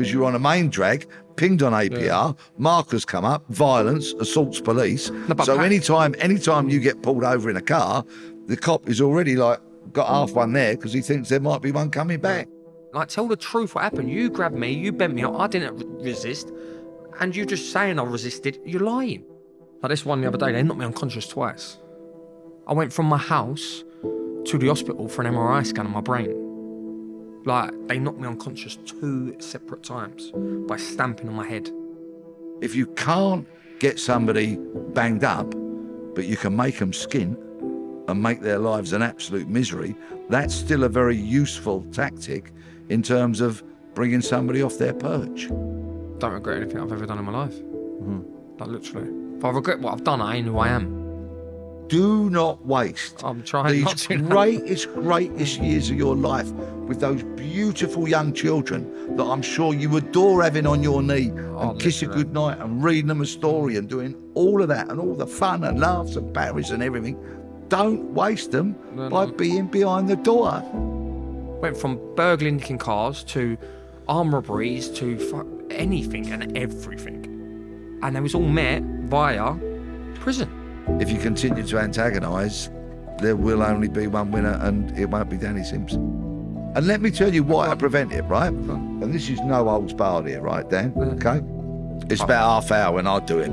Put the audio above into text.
because you're on a main drag, pinged on ANPR, markers come up, violence, assaults police. but so Pat- anytime, anytime you get pulled over in a car, the cop is already like got half one there because he thinks there might be one coming back. Like, tell the truth what happened. You grabbed me, you bent me up, I didn't re- resist, and you're just saying I resisted. You're lying. Like this one the other day, they knocked me unconscious twice. I went from my house to the hospital for an MRI scan on my brain. Like, they knocked me unconscious two separate times by stamping on my head. If you can't get somebody banged up, but you can make them skint and make their lives an absolute misery, that's still a very useful tactic in terms of bringing somebody off their perch. Don't regret anything I've ever done in my life. Mm-hmm. Like, literally. If I regret what I've done, I ain't who I am. Do not waste I'm trying not these to. greatest, greatest years of your life with those beautiful young children that I'm sure you adore having on your knee Oh, and kiss good night and reading them a story and doing all of that and all the fun and laughs and parries and everything. Don't waste them No, by no. being behind the door. Went from burgling nicking cars to arm robberies to anything and everything. And it was all met via prison. If you continue to antagonise, there will only be one winner and it won't be Danny Simpson. And let me tell you why I prevent it, right? And this is no old barred here, right, Dan? Uh-huh. Okay? It's about half hour when I do it.